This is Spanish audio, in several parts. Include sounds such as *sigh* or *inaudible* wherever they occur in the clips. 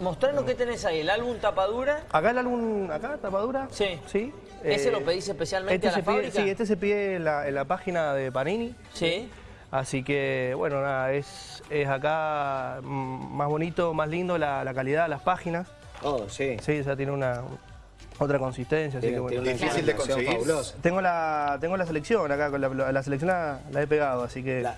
Mostrarnos qué tenés ahí, el álbum tapadura. Acá el álbum, acá, tapadura. Sí. Sí. ¿Ese Eh, lo pedís especialmente este a la se pide- fábrica? Sí, este se pide en la, en la página de Panini. Sí. Así que, bueno, nada, es, es acá mm, más bonito, más lindo la, la calidad de las páginas. Oh, sí. Sí, o sea, tiene una otra consistencia, así Tiene- que bueno. tiene una Difícil de conseguir. fabulosa. Tengo la, tengo la selección acá, con la, la selección la, la he pegado, así que... La-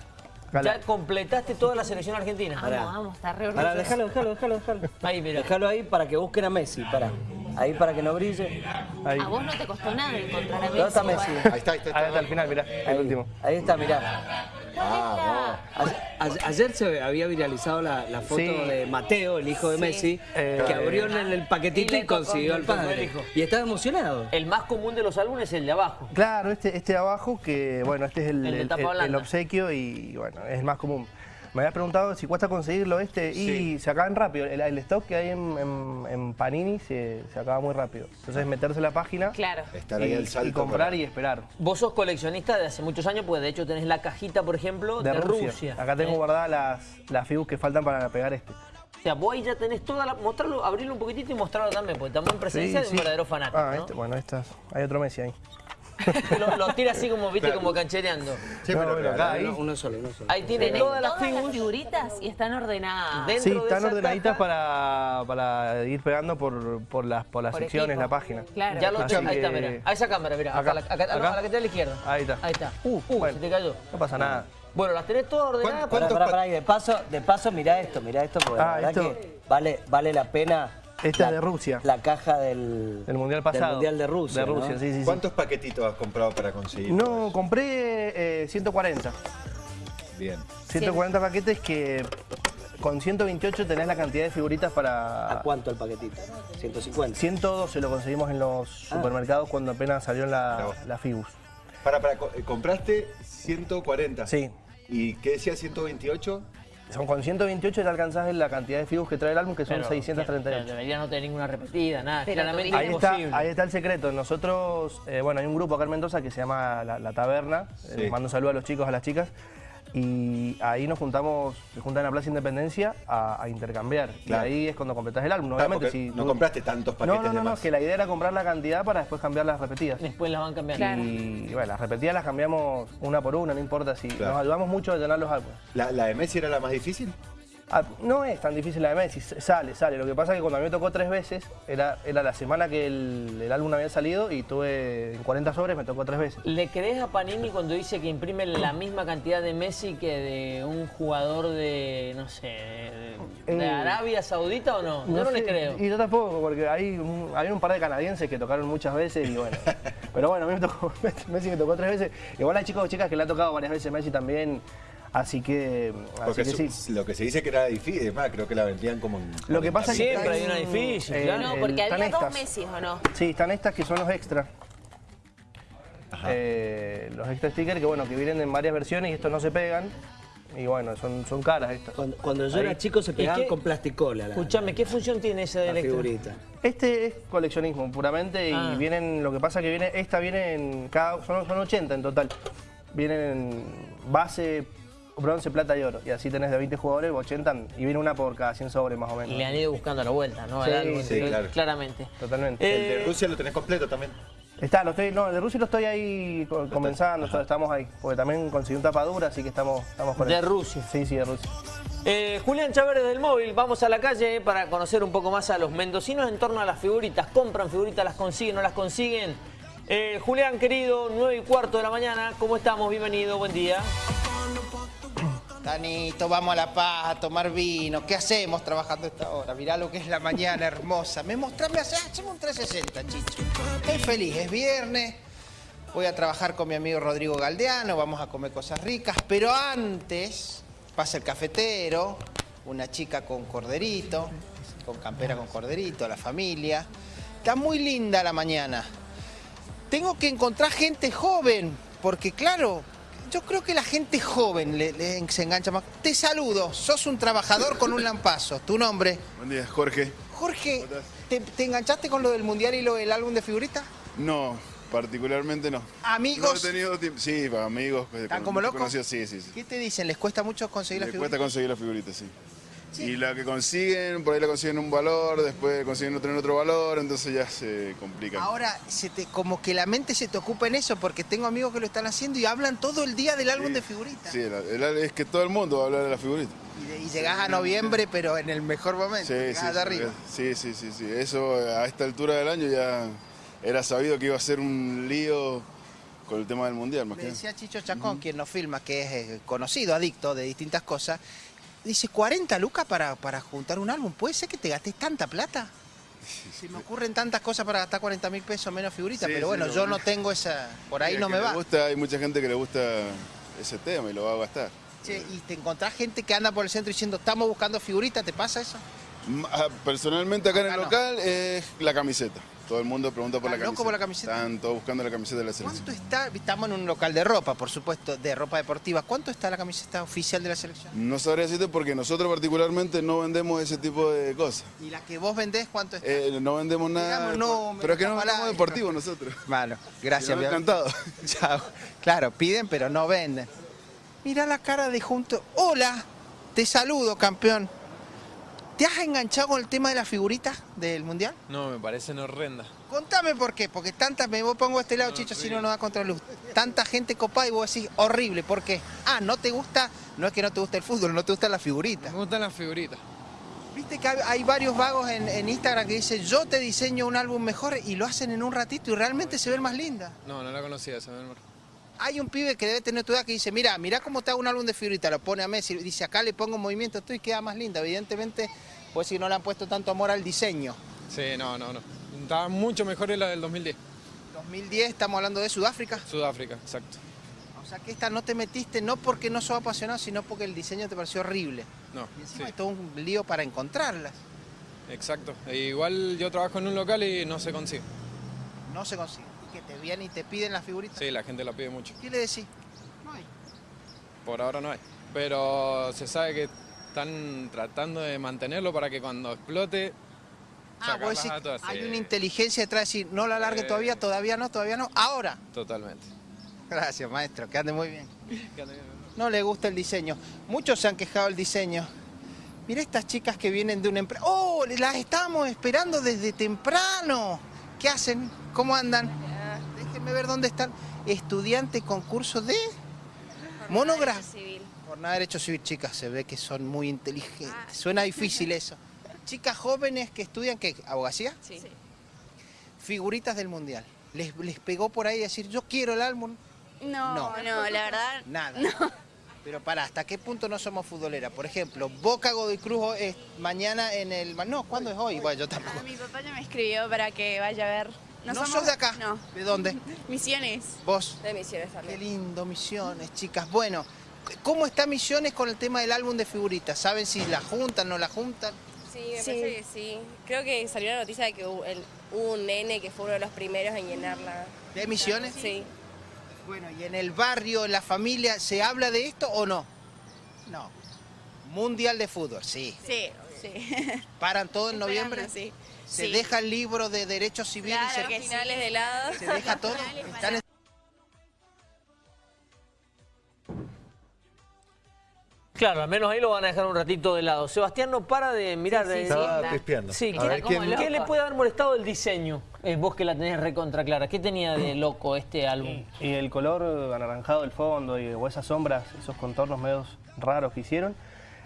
Ya completaste toda la selección argentina. Vamos, vamos, está re Pará, orgulloso. déjalo, déjalo, déjalo, déjalo. Ahí, mira. Déjalo ahí para que busquen a Messi, para. Ahí para que no brille. Ahí. A vos no te costó nada encontrar a Messi. ¿Dónde está Messi? Ahí está, ahí está. Ahí está al final, mirá, el Ahí, último. ahí está, mirá. Ah, Ayer, ayer- ayer se había viralizado la, la foto Sí. de Mateo, el hijo de Messi, Eh, que abrió en el paquetito y y, consiguió al padre. Y estaba emocionado. El más común de los álbumes es el de abajo. Claro, este, este de abajo, que bueno, este es el, El el obsequio y bueno, es el más común. Me habías preguntado si cuesta conseguirlo este y se acaban rápido. El, el stock que hay en, en- en Panini se, se acaba muy rápido. Entonces meterse en la página Claro. estar y, ahí al salto. y comprar para- y esperar. Vos sos coleccionista de hace muchos años, pues de hecho tenés la cajita, por ejemplo, de, De, Rusia. Rusia. Acá tengo ¿eh? guardadas las, las fibus que faltan para pegar este. O sea, vos ahí ya tenés toda la... Mostrarlo, abrirlo un poquitito y mostrarlo también, porque estamos en presencia de un verdadero fanático, Ah, ¿no? este, bueno, estas. Hay otro Messi ahí. *laughs* Lo, lo tira así como, viste, como canchereando. Sí, No, pero acá, ahí. Uno, uno solo, uno solo. Ahí tiene Tenés todas las todas las figuras. figuritas y están ordenadas. Dentro Sí, de están ordenaditas para, para ir pegando por, por las, por las Por secciones, equipo. la página. Claro. Ya lo ahí está, mira. A esa cámara, mira. Acá, Acá, acá, acá, no, a la que está a la izquierda. Ahí está. Ahí está. Uh, uh, Bueno. se te cayó. No pasa nada. Bueno, las tenés todas ordenadas. ¿Cuán- para- Pará, ¿Cuántos pará, pa- pará, y de paso, de paso, mirá esto, mirá esto, porque Ah, la verdad esto- que vale, vale la pena. Esta la- es de Rusia. La caja del, Del Mundial pasado. Del Mundial de Rusia. De Rusia, ¿no? sí, sí, sí. ¿Cuántos paquetitos has comprado para conseguir? No, compré eh, 140. Bien. 140 paquetes que con 128 tenés la cantidad de figuritas ¿A para... cuánto el paquetito? 150. 112 lo conseguimos en los Ah. supermercados cuando apenas salió la, la Fibus. Para, para, eh, compraste 140. Sí. ¿Y qué decía 128? Son con 128 te alcanzás la cantidad de Fibus que trae el álbum, que son Pero, 638. Debería no tener ninguna repetida, nada. Pero Claramente Ahí está, ahí está el secreto. Nosotros, eh, bueno, hay un grupo acá en Mendoza que se llama La, La Taberna. Eh, Sí. Les mando un saludo a los chicos, a las chicas. Y ahí nos juntamos, se juntan en la Plaza Independencia a, a intercambiar. Claro. Y ahí es cuando completás el álbum. Ah, Obviamente, si no tú- compraste tantos paquetes No, no, no, de no, más. que la idea era comprar la cantidad para después cambiar las repetidas. Después las van cambiando. Claro. Y bueno, las repetidas las cambiamos una por una, no importa si Claro. nos ayudamos mucho a llenar los álbumes. ¿La, la de Messi era la más difícil? Ah, no es tan difícil la de Messi, sale, sale. Lo que pasa es que cuando a mí me tocó tres veces, era, era la semana que el, el álbum había salido y tuve en 40 sobres, me tocó tres veces. ¿Le crees a Panini cuando dice que imprime la misma cantidad de Messi que de un jugador de, no sé, de, de Eh, Arabia Saudita o no? Yo no le creo. Y yo tampoco, porque hay un, un par de canadienses que tocaron muchas veces y bueno. *laughs* pero bueno, a mí me tocó, *laughs* Messi me tocó tres veces. Igual hay chicos o chicas que le ha tocado varias veces Messi también, así que, así Porque que su- sí. lo que se dice que era difícil, es más, creo que la vendían como en Lo que pasa es que Siempre hay una difícil, eh, claro. No, porque había dos. Messi, ¿o no? Sí, están estas que son los extra. Ajá. Eh, los extra stickers que bueno, que vienen en varias versiones y estos no se pegan. Y bueno, son, son caras estas. Cuando, cuando yo Ahí. era chico se ¿Y pegaban qué- con plasticola. la- Escuchame, ¿qué función tiene ese la, del extra? figurita. Este es coleccionismo puramente y Ah. vienen, lo que pasa que viene, esta viene en cada, son, son 80 en total. Vienen en base, bronce, plata y oro. Y así tenés de 20 jugadores, 80 y viene una por cada 100 sobres más o menos. Le han ido buscando la vuelta, ¿no? Sí, claro. Claramente. Totalmente. El Eh, de Rusia lo tenés completo también. Está, lo estoy, no, de Rusia lo estoy ahí co- comenzando, estamos ahí. Porque también conseguí un tapadura, así que estamos, estamos con De eso. Rusia. Sí, sí, de Rusia. Eh, Julián Chávez del móvil, vamos a la calle para conocer un poco más a los mendocinos en torno a las figuritas. ¿Compran figuritas, las consiguen, no las consiguen? Eh, Julián, querido, 9 y cuarto de la mañana, ¿cómo estamos? Bienvenido, buen día. Danito, vamos a La Paz a tomar vino. ¿Qué hacemos trabajando esta hora? Mirá lo que es la mañana hermosa. Me mostrame, hace- hacemos un 360, chicho. Estoy feliz, es viernes. Voy a trabajar con mi amigo Rodrigo Galdeano, vamos a comer cosas ricas. Pero antes pasa el cafetero, una chica con corderito, con campera con corderito, la familia. Está muy linda la mañana tengo que encontrar gente joven, porque claro, yo creo que la gente joven le, le- se engancha más. Te saludo, sos un trabajador con un lampazo. ¿Tu nombre? Buen día, Jorge. Jorge, ¿te, te enganchaste con lo del mundial y lo del álbum de figuritas? No, particularmente no. Amigos. No he tenido tiempo. Sí, amigos. pues, ¿Están como locos? sí, sí, sí. ¿Qué te dicen? ¿Les cuesta mucho conseguir las cuesta figuritas? conseguir las figuritas, sí. Y la que consiguen, por ahí la consiguen un valor, después consiguen otro en otro valor, entonces ya se complica. Ahora, se te, como que la mente se te ocupa en eso, porque tengo amigos que lo están haciendo y hablan todo el día del álbum de figuritas. Sí, el- el- es que todo el mundo va a hablar de la figurita. Y, de- y llegás a noviembre, pero en el mejor momento. Sí, allá arriba. sí, sí, sí, sí. Eso a esta altura del año ya era sabido que iba a ser un lío con el tema del mundial, más Le que nada. decía Chicho Chacón, quien nos filma, que es eh, conocido, adicto de distintas cosas, dice, 40 lucas para, para juntar un álbum, ¿puede ser que te gastes tanta plata? Se me ocurren tantas cosas para gastar 40 mil pesos menos figuritas, Sí, pero bueno, yo no tengo esa, por ahí no me va. gusta, hay mucha gente que le gusta ese tema y lo va a gastar. Che, y te encontrás gente que anda por el centro diciendo, estamos buscando figuritas, ¿te pasa eso? Ah, Personalmente acá en el no. local es la camiseta. Todo el mundo pregunta por la ¿Están camiseta. locos por la camiseta? Están todos buscando la camiseta de la selección. ¿Cuánto está? Estamos en un local de ropa, por supuesto, de ropa deportiva. ¿Cuánto está la camiseta oficial de la selección? No sabría decirte porque nosotros particularmente no vendemos ese tipo de cosas. ¿Y la que vos vendés cuánto está? Eh, no vendemos nada. Digamos números, pero es que no vendemos deportivo nosotros. Malo, gracias. No, amor. encantado. *laughs* Chao. Claro, piden pero no venden. Mira la cara de junto. Hola, te saludo, campeón. ¿Te has enganchado con el tema de las figuritas del mundial? No, me parecen horrendas. Contame por qué, porque tanta, me vos pongo a este lado, Chicho, si no nos da contraluz. Tanta gente copada y vos decís, horrible, ¿por qué? Ah, no te gusta, no es que no te gusta el fútbol, no te gustan las figuritas. Me gustan las figuritas. Viste que hay, hay varios vagos en, en Instagram que dicen, yo te diseño un álbum mejor y lo hacen en un ratito y realmente se ven más lindas. No, no la conocía esa, mi amor. Hay un pibe que debe tener tu edad que dice, mira, mira cómo te hago un álbum de figuritas, lo pone a Messi, dice, acá le pongo movimiento esto y queda más linda. Evidentemente, pues si no le han puesto tanto amor al diseño. Sí, no, no, no. Estaba mucho mejor en la del 2010. 2010, estamos hablando de Sudáfrica. Sudáfrica, exacto. O sea que esta no te metiste no porque no sos apasionado, sino porque el diseño te pareció horrible. No, Y encima sí, hay todo un lío para encontrarlas. exacto. E igual yo trabajo en un local y no se consigue. No se consigue. Que te vienen y te piden las figuritas. Sí, la gente la pide mucho. ¿Qué le decís? No hay. Por ahora no hay. Pero se sabe que están tratando de mantenerlo para que cuando explote... Ah, vos decís, a todas. hay Sí, una inteligencia detrás de decir, no la largue Eh. todavía, todavía no, todavía no, ahora. Totalmente. Gracias, maestro, que ande muy bien. *laughs* No le gusta el diseño. Muchos se han quejado del diseño. Mira estas chicas que vienen de una empresa. ¡Oh! Las estábamos esperando desde temprano. ¿Qué hacen? ¿Cómo andan? Déjenme ver dónde están. Estudiante concurso de monografía. Civil. Por nada derecho civil, chicas, se ve que son muy inteligentes. Suena difícil eso. *laughs* Chicas jóvenes que estudian, ¿qué? ¿Abogacía? Sí. Figuritas del mundial. Les, les pegó por ahí decir, yo quiero el álbum. No, No. no, la verdad. Nada. Pero para, ¿hasta qué punto no somos futboleras? Por ejemplo, Boca Godoy Cruz es mañana en el... No, ¿cuándo es hoy? Bueno, yo tampoco. Ah, mi papá ya me escribió para que vaya a ver. ¿No, somos- sos de acá? No. ¿De dónde? *laughs* Misiones. ¿Vos? De Misiones Qué también. lindo, Misiones, chicas. Bueno, ¿cómo está Misiones con el tema del álbum de figuritas? ¿Saben si la juntan, no la juntan? Sí, me Sí. parece que sí. Creo que salió la noticia de que hubo, el- hubo un nene que fue uno de los primeros en llenarla. ¿De Misiones? Sí. Bueno, ¿y en el barrio, en la familia, se habla de esto o no? No. Mundial de fútbol, sí. Sí, sí. ¿Paran todo en noviembre? Sí. ¿Se Sí. deja el libro de derechos civiles? Claro se, que sí. Finales de lado. se deja todo? Están Claro, al menos ahí lo van a dejar un ratito de lado. Sebastián no para de mirar. Sí, sí, de- sí, Estaba está. pispeando. Sí, A ¿qué, ver como quién- loco. ¿qué le puede haber molestado el diseño? Eh, vos que la tenés recontra clara. ¿Qué tenía de loco este álbum? Y el color anaranjado del fondo y, o esas sombras, esos contornos medios raros que hicieron.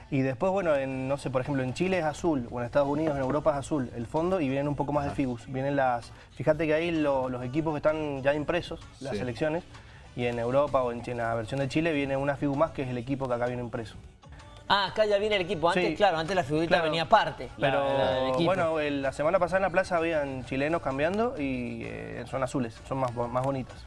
Y después, bueno, en, no sé, por ejemplo, en Chile es azul, o en Estados Unidos, en Europa es azul el fondo y vienen un poco más de figus. Vienen las. Fíjate que ahí lo- los equipos que están ya impresos, las Sí. selecciones, y en Europa o en, en la versión de Chile viene una figu más que es el equipo que acá viene impreso. Ah, acá ya viene el equipo. Antes, Sí. claro, antes la figurita Claro. venía aparte. Pero la del equipo. bueno, el- la semana pasada en la plaza habían chilenos cambiando y eh, son azules, son más, más bonitas.